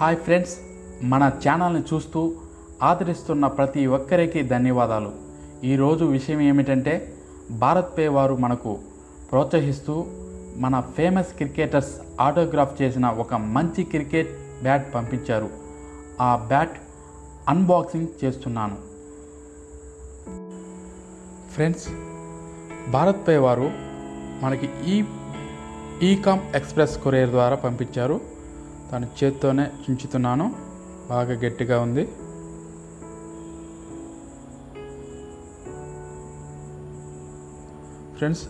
Hi friends మన ఛానల్ని చూస్తూ ఆదరిస్తున్న ప్రతి ఒక్కరికి ధన్యవాదాలు. ఈరోజు విషయం ఏమిటంటే భారత్ పే వారు మనకు ప్రోత్సహిస్తూ మన ఫేమస్ క్రికెటర్స్ ఆటోగ్రాఫ్ చేసిన ఒక మంచి క్రికెట్ బ్యాట్ పంపించారు. ఆ బ్యాట్ అన్బాక్సింగ్ చేస్తున్నాను. ఫ్రెండ్స్ భారత్ పే వారు మనకి ఈ ఈకామ్ ఎక్స్ప్రెస్ కొరియర్ ద్వారా పంపించారు. తన చేత్తోనే చించుతున్నాను. బాగా గట్టిగా ఉంది. ఫ్రెండ్స్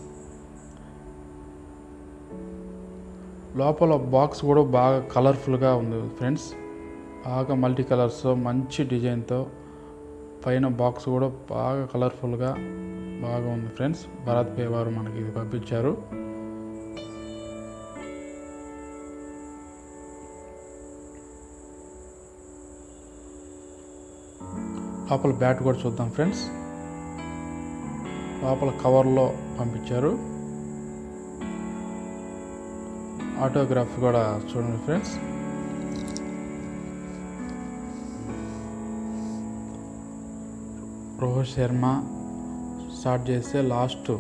లోపల బాక్స్ కూడా బాగా కలర్ఫుల్గా ఉంది ఫ్రెండ్స్. బాగా మల్టీ కలర్స్ మంచి డిజైన్తో పైన బాక్స్ కూడా బాగా కలర్ఫుల్గా బాగా ఉంది ఫ్రెండ్స్. భరత్ పే వారు మనకి ఇది పంపించారు. లోపల బ్యాట్ కూడా చూద్దాం ఫ్రెండ్స్. లోపల కవర్లో పంపించారు. ఆటోగ్రాఫ్ కూడా చూడండి ఫ్రెండ్స్. రోహిత్ శర్మ స్టార్ట్ చేస్తే లాస్ట్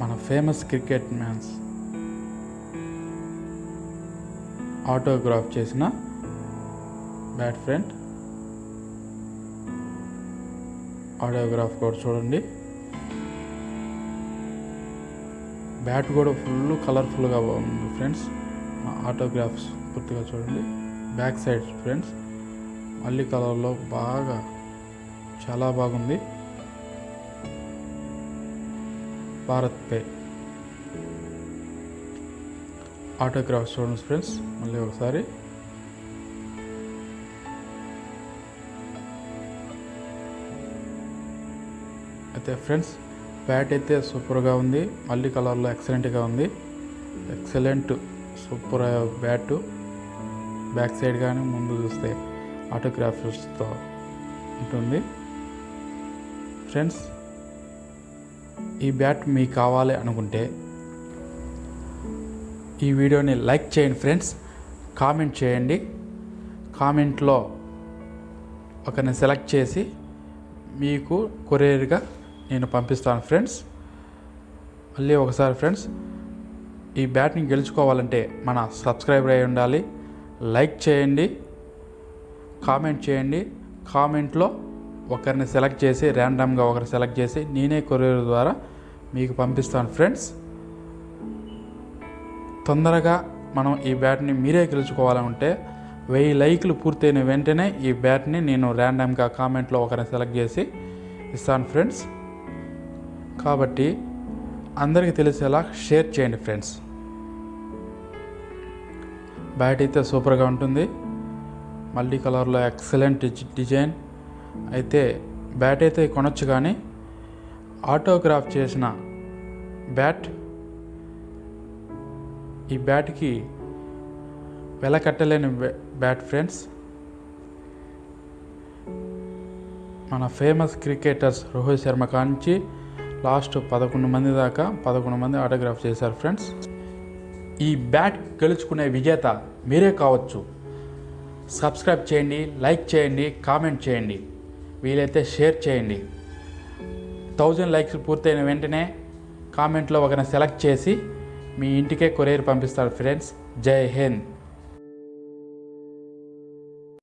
మన ఫేమస్ క్రికెట్ మ్యాన్స్ ఆటోగ్రాఫ్ చేసిన బ్యాట్ ఫ్రెండ్. ఆటోగ్రాఫ్ కూడా చూడండి. బ్యాట్ కూడా ఫుల్ కలర్ఫుల్గా ఉంది ఫ్రెండ్స్ ఆటోగ్రాఫ్స్ పూర్తిగా చూడండి. బ్యాక్ సైడ్ ఫ్రెండ్స్ మళ్ళీ కలర్లో బాగా చాలా బాగుంది. భారత్ పే ఆటోగ్రాఫ్స్ చూడండి ఫ్రెండ్స్ మళ్ళీ ఒకసారి. అయితే ఫ్రెండ్స్ బ్యాట్ అయితే సూపర్గా ఉంది. మళ్ళీ కలర్లో ఎక్సలెంట్గా ఉంది. Excellent super bat back side కానీ ముందు చూస్తే ఆటోగ్రాఫర్స్తో ఉంటుంది. ఫ్రెండ్స్ ఈ బ్యాట్ మీకు కావాలి అనుకుంటే ఈ వీడియోని లైక్ చేయండి ఫ్రెండ్స్ కామెంట్ చేయండి. కామెంట్లో ఒకరిని సెలెక్ట్ చేసి మీకు కొరియర్గా నేను పంపిస్తాను ఫ్రెండ్స్. మళ్ళీ ఒకసారి ఫ్రెండ్స్ ఈ బ్యాట్ని గెలుచుకోవాలంటే మన సబ్స్క్రైబర్ అయి ఉండాలి. లైక్ చేయండి కామెంట్ చేయండి. కామెంట్లో ఒకరిని సెలెక్ట్ చేసి ర్యాండమ్గా ఒకరిని సెలెక్ట్ చేసి నేనే కొరియర్ ద్వారా మీకు పంపిస్తాను ఫ్రెండ్స్. తొందరగా మనం ఈ బ్యాట్ని మీరే గెలుచుకోవాలంటే వెయ్యి లైక్లు పూర్తయిన వెంటనే ఈ బ్యాట్ని నేను ర్యాండమ్గా కామెంట్లో ఒకరిని సెలెక్ట్ చేసి ఇస్తాను ఫ్రెండ్స్. కాబట్టి అందరికీ తెలిసేలా షేర్ చేయండి ఫ్రెండ్స్. బ్యాట్ అయితే సూపర్గా ఉంటుంది. మల్టీ కలర్లో ఎక్సలెంట్ డిజైన్. అయితే బ్యాట్ అయితే కొనొచ్చు కానీ ఆటోగ్రాఫ్ చేసిన బ్యాట్ ఈ బ్యాట్కి వెల కట్టలేని బ్యాట్ ఫ్రెండ్స్. మన ఫేమస్ క్రికెటర్స్ రోహిత్ శర్మ కాంచి లాస్ట్ పదకొండు మంది దాకా పదకొండు మంది ఆటోగ్రాఫ్ చేశారు ఫ్రెండ్స్ ఈ బ్యాట్ గెలుచుకునే విజేత మీరే కావచ్చు. సబ్స్క్రైబ్ చేయండి లైక్ చేయండి కామెంట్ చేయండి. వీలైతే షేర్ చేయండి. థౌజండ్ లైక్స్ పూర్తయిన వెంటనే కామెంట్లో ఒకరిని సెలెక్ట్ చేసి మీ ఇంటికే కొరియర్ పంపిస్తారు ఫ్రెండ్స్ జై హింద్.